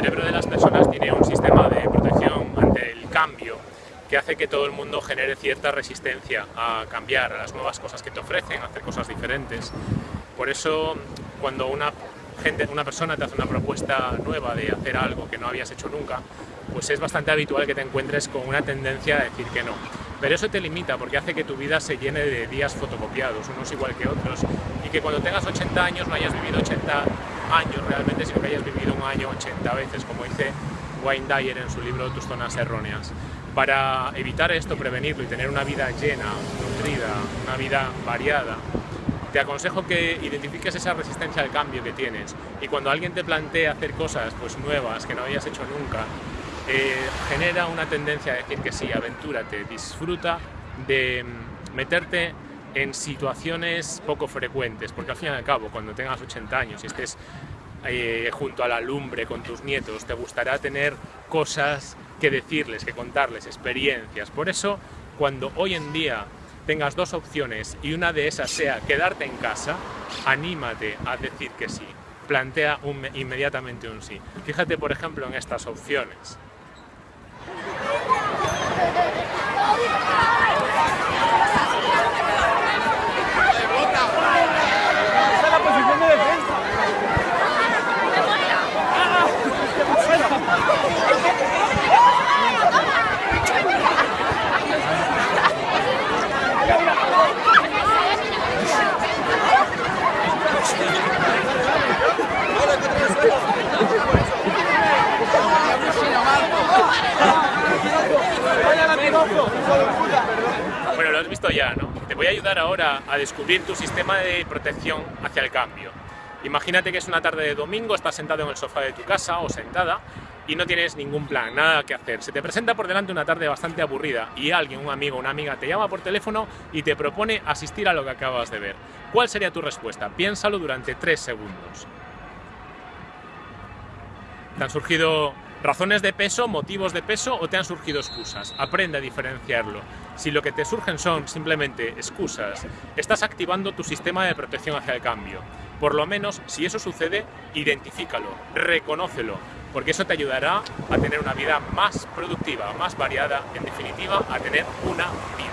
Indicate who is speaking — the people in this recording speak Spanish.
Speaker 1: cerebro de las personas tiene un sistema de protección ante el cambio que hace que todo el mundo genere cierta resistencia a cambiar, a las nuevas cosas que te ofrecen, a hacer cosas diferentes. Por eso, cuando una, gente, una persona te hace una propuesta nueva de hacer algo que no habías hecho nunca, pues es bastante habitual que te encuentres con una tendencia a decir que no. Pero eso te limita porque hace que tu vida se llene de días fotocopiados, unos igual que otros, y que cuando tengas 80 años no hayas vivido 80 años realmente, sino que hayas vivido un año 80 veces, como dice Wayne Dyer en su libro Tus zonas erróneas. Para evitar esto, prevenirlo y tener una vida llena, nutrida, una vida variada, te aconsejo que identifiques esa resistencia al cambio que tienes y cuando alguien te plantea hacer cosas pues, nuevas que no hayas hecho nunca, eh, genera una tendencia a decir que sí, aventúrate, disfruta de mm, meterte en situaciones poco frecuentes, porque al fin y al cabo, cuando tengas 80 años y estés eh, junto a la lumbre con tus nietos, te gustará tener cosas que decirles, que contarles, experiencias. Por eso, cuando hoy en día tengas dos opciones y una de esas sea quedarte en casa, anímate a decir que sí. Plantea inmediatamente un sí. Fíjate, por ejemplo, en estas opciones. Bueno, lo has visto ya, ¿no? Te voy a ayudar ahora a descubrir tu sistema de protección hacia el cambio. Imagínate que es una tarde de domingo, estás sentado en el sofá de tu casa o sentada y no tienes ningún plan, nada que hacer. Se te presenta por delante una tarde bastante aburrida y alguien, un amigo, una amiga, te llama por teléfono y te propone asistir a lo que acabas de ver. ¿Cuál sería tu respuesta? Piénsalo durante tres segundos. ¿Te han surgido razones de peso, motivos de peso o te han surgido excusas? Aprende a diferenciarlo. Si lo que te surgen son simplemente excusas, estás activando tu sistema de protección hacia el cambio. Por lo menos, si eso sucede, identifícalo, reconócelo, porque eso te ayudará a tener una vida más productiva, más variada, en definitiva, a tener una vida.